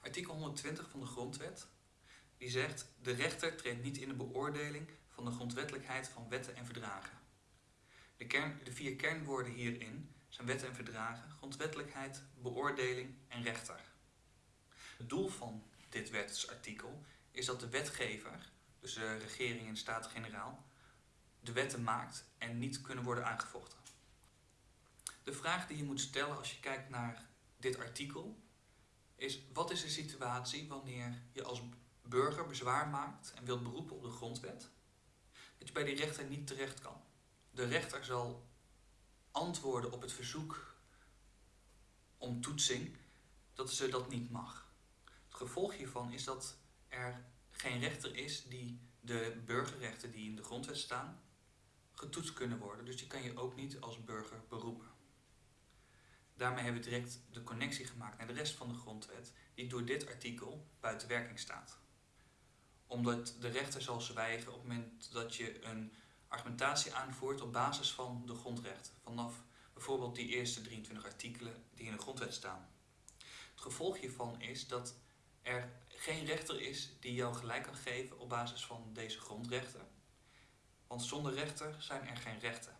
Artikel 120 van de Grondwet die zegt de rechter treedt niet in de beoordeling van de grondwettelijkheid van wetten en verdragen. De, kern, de vier kernwoorden hierin zijn wetten en verdragen, grondwettelijkheid, beoordeling en rechter. Het doel van dit wetsartikel is dat de wetgever, dus de regering en Staten-Generaal, de wetten maakt en niet kunnen worden aangevochten. De vraag die je moet stellen als je kijkt naar dit artikel is wat is de situatie wanneer je als burger bezwaar maakt en wilt beroepen op de grondwet, dat je bij die rechter niet terecht kan. De rechter zal antwoorden op het verzoek om toetsing dat ze dat niet mag. Het gevolg hiervan is dat er geen rechter is die de burgerrechten die in de grondwet staan getoetst kunnen worden. Dus die kan je ook niet als burger beroepen. Daarmee hebben we direct de connectie gemaakt naar de rest van de grondwet die door dit artikel buiten werking staat. Omdat de rechter zal zwijgen op het moment dat je een argumentatie aanvoert op basis van de grondrechten. Vanaf bijvoorbeeld die eerste 23 artikelen die in de grondwet staan. Het gevolg hiervan is dat er geen rechter is die jou gelijk kan geven op basis van deze grondrechten. Want zonder rechter zijn er geen rechten.